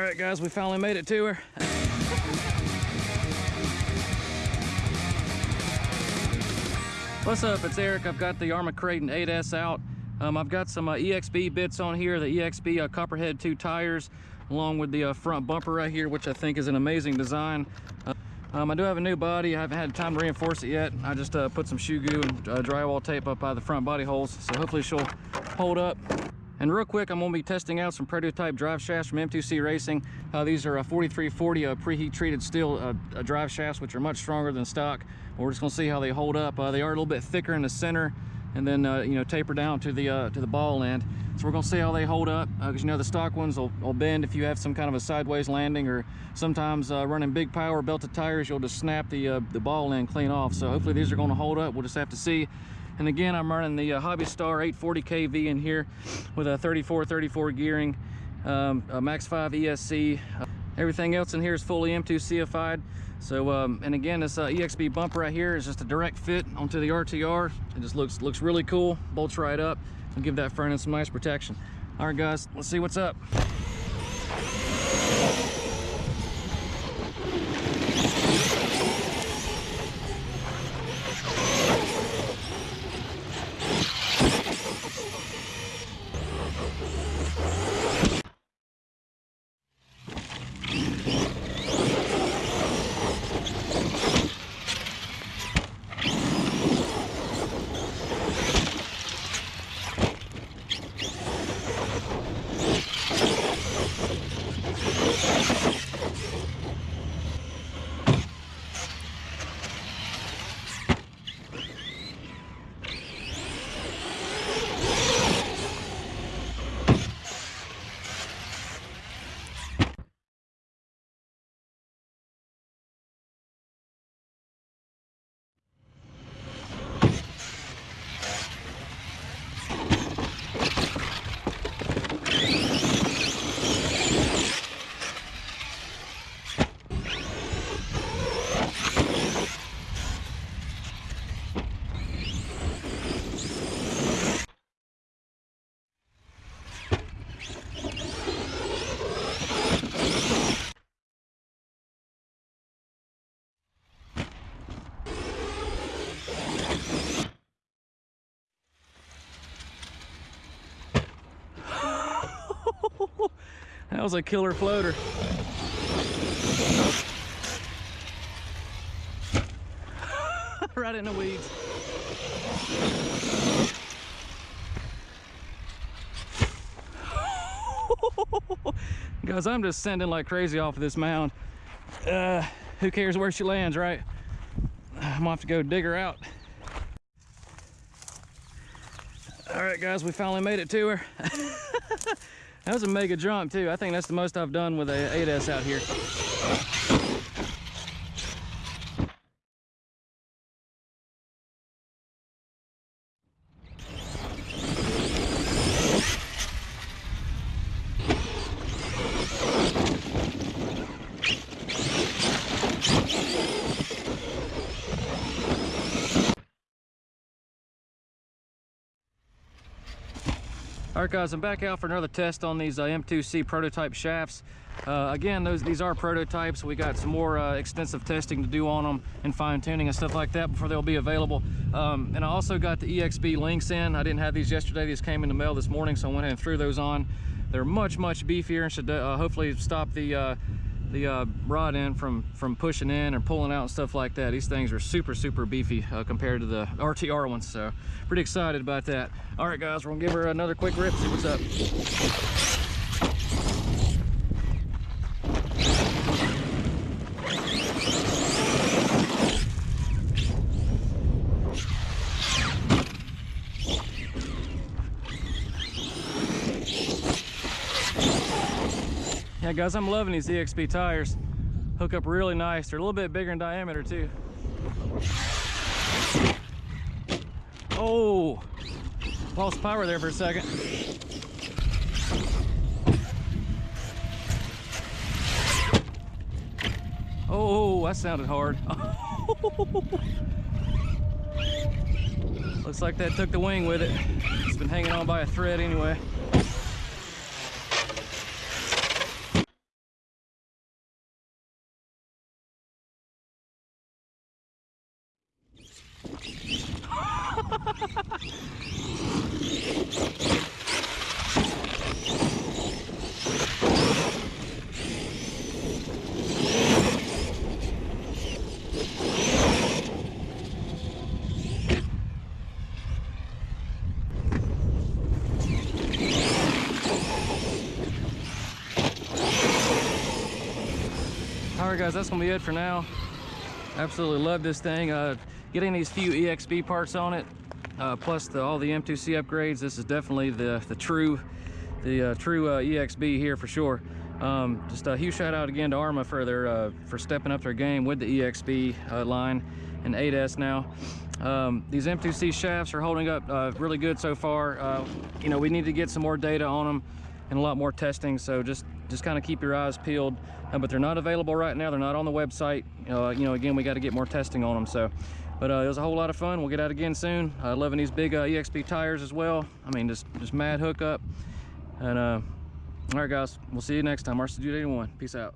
All right, guys, we finally made it to her. What's up? It's Eric. I've got the Arrma Kraton 8S out. Um, I've got some uh, EXB bits on here, the EXB uh, Copperhead 2 tires, along with the uh, front bumper right here, which I think is an amazing design. Uh, um, I do have a new body. I haven't had time to reinforce it yet. I just uh, put some shoe goo and uh, drywall tape up by the front body holes, so hopefully she'll hold up. And real quick, I'm gonna be testing out some prototype drive shafts from M2C Racing. Uh, these are a 4340 uh, preheat treated steel uh, uh, drive shafts, which are much stronger than stock. We're just gonna see how they hold up. Uh, they are a little bit thicker in the center and then uh, you know taper down to the to the ball end. So we're gonna see how they hold up because you know the stock ones will, will, bend if you have some kind of a sideways landing or sometimes running big power belted tires, you'll just snap the the ball end clean off. So hopefully these are gonna hold up. We'll just have to see. And again, I'm running the uh, Hobby Star 840 kV in here with a 34 34 gearing, um, a Max 5 ESC. Everything else in here is fully M2CFI'd. So, um, and again, this uh, EXB bumper right here is just a direct fit onto the RTR. It just looks looks really cool, bolts right up, and give that front end some nice protection. All right, guys, let's see what's up. That was a killer floater. right in the weeds. Guys, I'm just sending like crazy off of this mound. Uh, who cares where she lands, right? I'm gonna have to go dig her out. All right, guys, we finally made it to her. that was a mega jump, too. I think that's the most I've done with a 8S out here. All right, guys, I'm back out for another test on these uh, M2C prototype shafts. Uh, again, those these are prototypes. We got some more uh, extensive testing to do on them and fine tuning and stuff like that before they'll be available. Um, and I also got the EXB links in. I didn't have these yesterday. These came in the mail this morning, so I went ahead and threw those on. They're much, much beefier and should uh, hopefully stop the uh, the uh, rod end from from pushing in or pulling out and stuff like that. These things are super, super beefy uh, compared to the RTR ones. So pretty excited about that. All right, guys, we're gonna give her another quick rip, see what's up. Yeah, guys, I'm loving these EXB tires. Hook up really nice. They're a little bit bigger in diameter, too. Oh, lost power there for a second. Oh, that sounded hard. Looks like that took the wing with it. It's been hanging on by a thread anyway. All right, guys, that's gonna be it for now. Absolutely love this thing. Uh, getting these few EXB parts on it, uh, plus the, all the M2C upgrades. This is definitely the the true, the uh, true uh, EXB here for sure. Um, just a huge shout out again to Arrma for their uh, for stepping up their game with the EXB uh, line and 8S now. Um, these M2C shafts are holding up really good so far. You know, we need to get some more data on them and a lot more testing. So just just kind of keep your eyes peeled. Uh, but they're not available right now. They're not on the website. Uh, you know, again, we got to get more testing on them. So, but uh, it was a whole lot of fun. We'll get out again soon. Loving these big uh, EXB tires as well. I mean, just just mad hookup. And uh, all right, guys, we'll see you next time. RC81. Peace out.